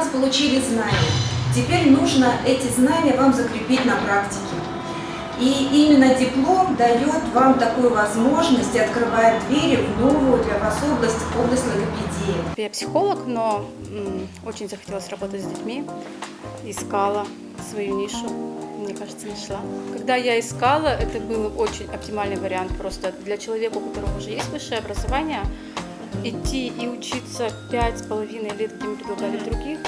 нас получили знания. Теперь нужно эти знания вам закрепить на практике. И именно диплом дает вам такую возможность и открывает двери в новую для вас область, область логопедии. Я психолог, но очень захотелось работать с детьми. Искала свою нишу, мне кажется, нашла. Когда я искала, это был очень оптимальный вариант просто для человека, у которого уже есть высшее образование, идти и учиться пять с половиной лет, где мы предлагали других.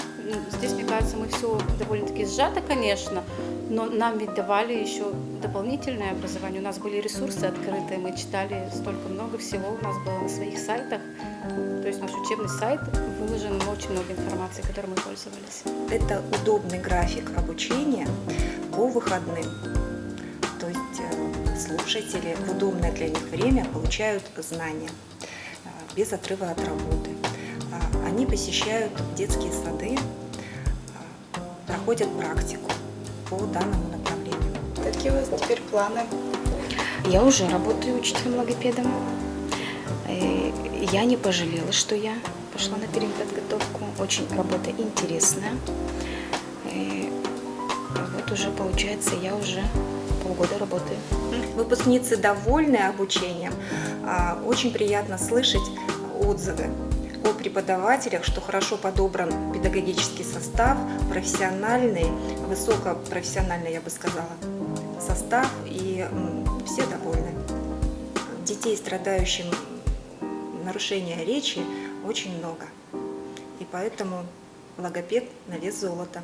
Здесь, мне кажется, мы все довольно-таки сжато, конечно, но нам ведь давали еще дополнительное образование. У нас были ресурсы открытые, мы читали столько много всего, у нас было на своих сайтах. То есть наш учебный сайт выложен очень много информации, которой мы пользовались. Это удобный график обучения по выходным. То есть э, слушатели в удобное для них время получают знания без отрыва от работы. А, они посещают детские сады, э, проходят практику по данному направлению. Какие у вас теперь планы? Я уже работаю учителем-логопедом. Я не пожалела, что я пошла на переподготовку. Очень работа интересная. И вот уже получается, я уже полгода работаю. Выпускницы довольны обучением. А, очень приятно слышать отзывы о преподавателях, что хорошо подобран педагогический состав, профессиональный, высокопрофессиональный, я бы сказала, состав, и все довольны. Детей, страдающим нарушения речи, очень много. И поэтому логопед на вес золота.